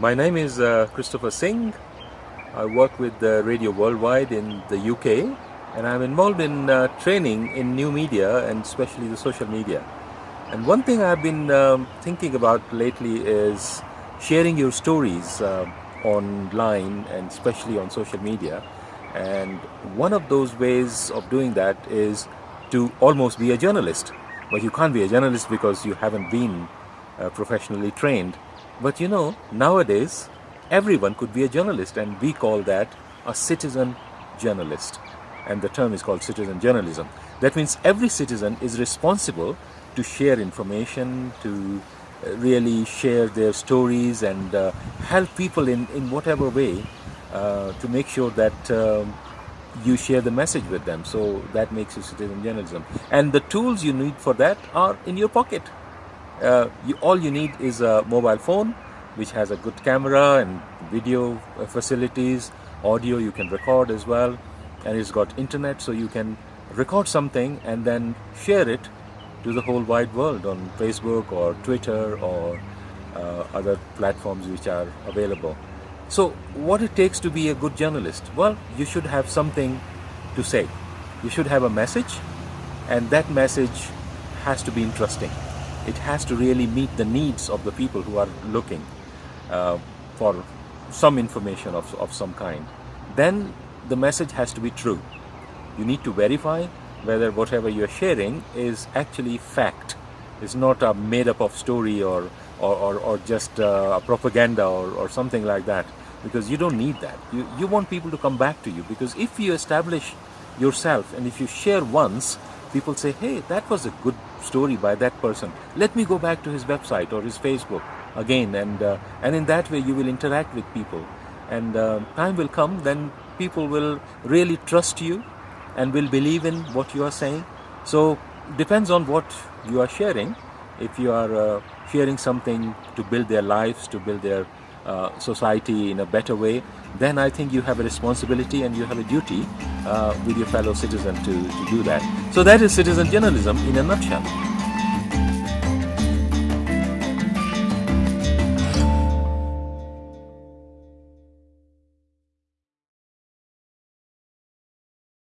My name is uh, Christopher Singh. I work with uh, Radio Worldwide in the UK and I'm involved in uh, training in new media and especially the social media. And one thing I've been um, thinking about lately is sharing your stories uh, online and especially on social media. And one of those ways of doing that is to almost be a journalist. But you can't be a journalist because you haven't been uh, professionally trained. But you know, nowadays, everyone could be a journalist and we call that a citizen journalist. And the term is called citizen journalism. That means every citizen is responsible to share information, to uh, really share their stories and uh, help people in, in whatever way uh, to make sure that um, you share the message with them. So that makes you citizen journalism. And the tools you need for that are in your pocket uh, you, all you need is a mobile phone which has a good camera and video facilities audio you can record as well and it's got internet so you can record something and then share it to the whole wide world on Facebook or Twitter or uh, other platforms which are available. So what it takes to be a good journalist? Well, you should have something to say. You should have a message and that message has to be interesting it has to really meet the needs of the people who are looking uh, for some information of, of some kind. Then the message has to be true. You need to verify whether whatever you're sharing is actually fact. It's not a made up of story or, or, or, or just uh, a propaganda or, or something like that because you don't need that. You, you want people to come back to you because if you establish yourself and if you share once, people say, hey, that was a good story by that person. Let me go back to his website or his Facebook again. And, uh, and in that way, you will interact with people. And uh, time will come, then people will really trust you and will believe in what you are saying. So depends on what you are sharing. If you are uh, sharing something to build their lives, to build their uh, society in a better way, then I think you have a responsibility and you have a duty uh, with your fellow citizen to, to do that. So that is citizen journalism in a nutshell.